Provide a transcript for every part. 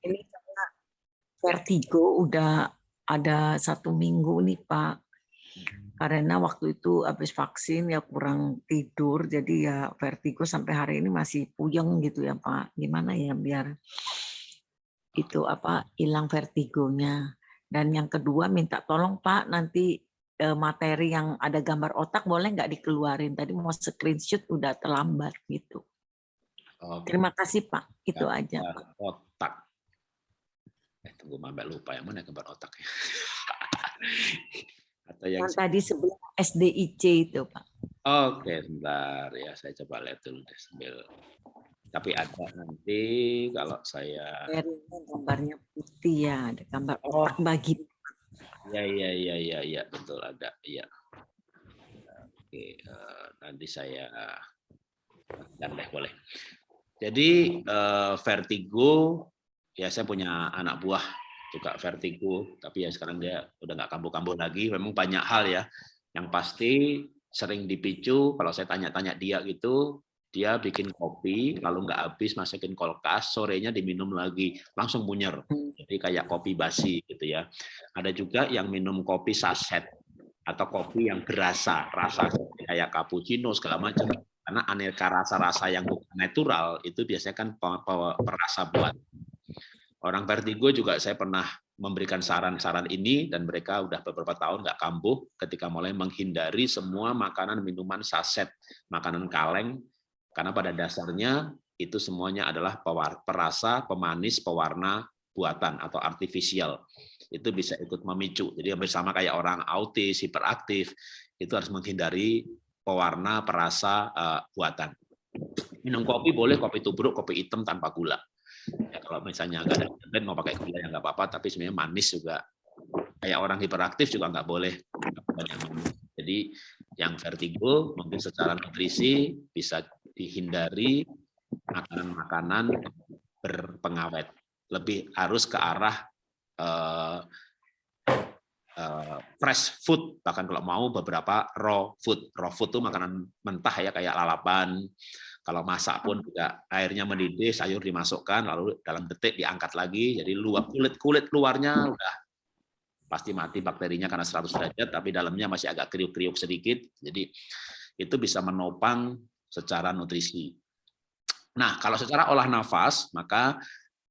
Ini karena vertigo udah ada satu minggu nih Pak. Karena waktu itu habis vaksin ya kurang tidur, jadi ya vertigo sampai hari ini masih puyeng gitu ya Pak. Gimana ya biar itu apa hilang vertigonya. Dan yang kedua minta tolong Pak nanti eh, materi yang ada gambar otak boleh nggak dikeluarin. Tadi mau screenshot udah terlambat gitu. Oke. Terima kasih Pak, itu gambar aja. Pak. Otak. Eh tunggu mbak lupa yang mana gambar otak ya. Atau yang, yang tadi sebelum SDIC itu Pak. Oke, sebentar ya saya coba lihat dulu deh sambil tapi ada nanti kalau saya gambarnya putih ya ada gambar oh. otak bagi ya ya ya ya ya betul ada ya oke uh, nanti saya dan deh boleh jadi uh, vertigo ya saya punya anak buah juga vertigo tapi ya sekarang dia udah nggak kambuh-kambuh lagi. Memang banyak hal ya. Yang pasti sering dipicu kalau saya tanya-tanya dia gitu dia bikin kopi lalu nggak habis masukin kulkas sorenya diminum lagi langsung bunyer jadi kayak kopi basi gitu ya. Ada juga yang minum kopi saset atau kopi yang berasa rasa kayak cappuccino segala macam karena aneka rasa-rasa yang bukan natural itu biasanya kan perasa buat orang vertigo juga saya pernah memberikan saran-saran ini dan mereka udah beberapa tahun nggak kambuh ketika mulai menghindari semua makanan minuman saset makanan kaleng karena pada dasarnya itu semuanya adalah perasa, pemanis, pewarna buatan atau artifisial. Itu bisa ikut memicu. Jadi bersama kayak orang autis, hiperaktif, itu harus menghindari pewarna, perasa uh, buatan. Minum kopi boleh kopi tubruk, kopi hitam tanpa gula. Ya, kalau misalnya nggak ada blend mau pakai gula ya nggak apa-apa, tapi sebenarnya manis juga. Kayak orang hiperaktif juga nggak boleh Jadi yang vertigo mungkin secara nutrisi bisa dihindari makanan-makanan berpengawet. Lebih harus ke arah uh, fresh food, bahkan kalau mau beberapa raw food. Raw food itu makanan mentah ya kayak lalapan. Kalau masak pun juga airnya mendidih, sayur dimasukkan, lalu dalam detik diangkat lagi. Jadi luar kulit kulit luarnya udah pasti mati bakterinya karena 100 derajat, tapi dalamnya masih agak kriuk-kriuk sedikit. Jadi itu bisa menopang secara nutrisi. Nah, kalau secara olah nafas, maka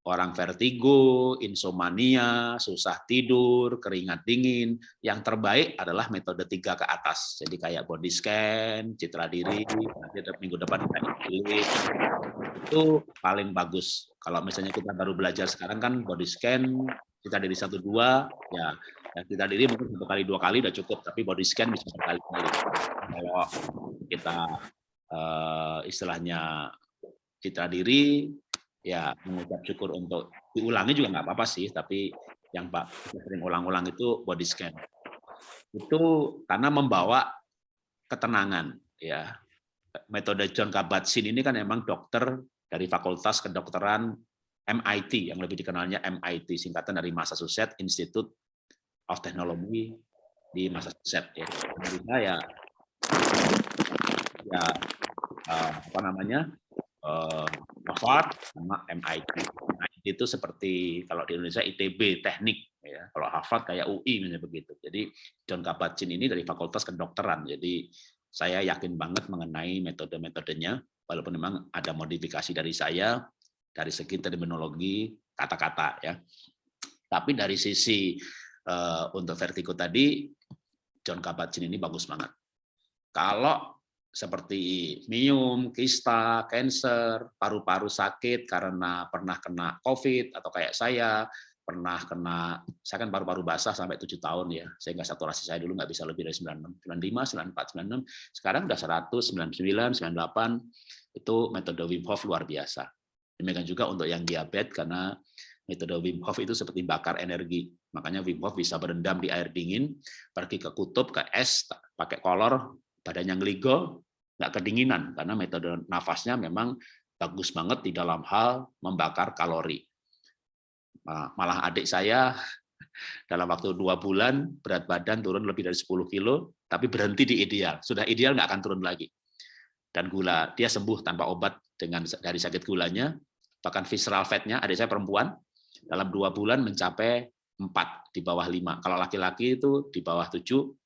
orang vertigo, insomnia, susah tidur, keringat dingin, yang terbaik adalah metode tiga ke atas. Jadi kayak body scan, citra diri, nanti minggu depan itu paling bagus. Kalau misalnya kita baru belajar sekarang kan body scan, citra diri satu dua, ya ya citra diri mungkin satu kali dua kali udah cukup, tapi body scan bisa berkali-kali. Kalau kita uh, istilahnya citra diri, ya mengucap syukur untuk diulangi juga nggak apa-apa sih, tapi yang Pak sering ulang-ulang itu body scan. Itu karena membawa ketenangan ya. Metode John Kabat-Zinn ini kan memang dokter dari Fakultas Kedokteran MIT yang lebih dikenalnya MIT singkatan dari Massachusetts Institute of Technology di Massachusetts ya. Amerika ya ya uh, apa namanya uh, Harvard sama MIT. MIT itu seperti kalau di Indonesia ITB teknik ya. Kalau Harvard kayak UI misalnya begitu. Jadi John Kabat-Zinn ini dari Fakultas Kedokteran. Jadi saya yakin banget mengenai metode-metodenya walaupun memang ada modifikasi dari saya dari segi terminologi kata-kata ya. Tapi dari sisi uh, untuk vertigo tadi John Kabat-Zinn ini bagus banget. Kalau seperti mium, kista, cancer, paru-paru sakit karena pernah kena COVID atau kayak saya pernah kena, saya kan paru-paru basah sampai tujuh tahun ya, sehingga saturasi saya dulu nggak bisa lebih dari 96, 95, 94, 96, sekarang udah 100, 99, 98, itu metode Wim Hof luar biasa. Demikian juga untuk yang diabetes karena metode Wim Hof itu seperti bakar energi. Makanya Wim Hof bisa berendam di air dingin, pergi ke kutub, ke es, pakai kolor, badannya ngeligo, nggak kedinginan, karena metode nafasnya memang bagus banget di dalam hal membakar kalori. Malah adik saya dalam waktu dua bulan berat badan turun lebih dari 10 kilo, tapi berhenti di ideal. Sudah ideal nggak akan turun lagi. Dan gula dia sembuh tanpa obat dengan dari sakit gulanya, bahkan visceral fat-nya adik saya perempuan dalam dua bulan mencapai 4 di bawah 5. Kalau laki-laki itu di bawah 7,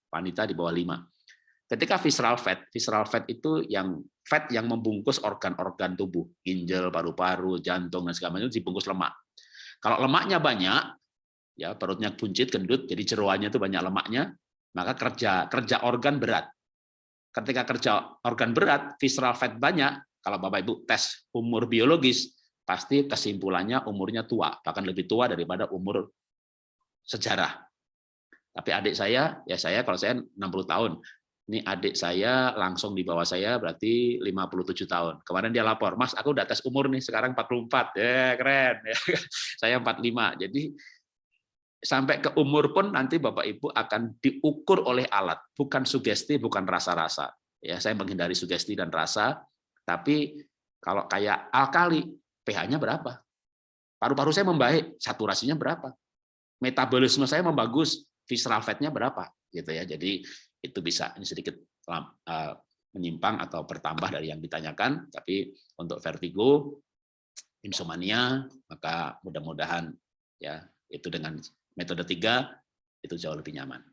wanita di bawah 5. Ketika visceral fat, visceral fat itu yang fat yang membungkus organ-organ tubuh, ginjal, paru-paru, jantung dan segala macam dibungkus lemak. Kalau lemaknya banyak, ya perutnya buncit, gendut, jadi jeroannya itu banyak lemaknya, maka kerja kerja organ berat. Ketika kerja organ berat, visceral fat banyak, kalau Bapak Ibu tes umur biologis, pasti kesimpulannya umurnya tua, bahkan lebih tua daripada umur sejarah. Tapi adik saya, ya saya kalau saya 60 tahun, ini adik saya langsung di bawah saya berarti 57 tahun. Kemarin dia lapor, Mas, aku udah tes umur nih, sekarang 44. Ya, keren. saya 45. Jadi sampai ke umur pun nanti Bapak Ibu akan diukur oleh alat, bukan sugesti, bukan rasa-rasa. Ya, saya menghindari sugesti dan rasa, tapi kalau kayak alkali, pH-nya berapa? Paru-paru saya membaik, saturasinya berapa? Metabolisme saya membagus, visceral fat-nya berapa? Gitu ya. Jadi itu bisa ini sedikit uh, menyimpang atau bertambah dari yang ditanyakan, tapi untuk vertigo, insomnia, maka mudah-mudahan ya itu dengan metode tiga itu jauh lebih nyaman.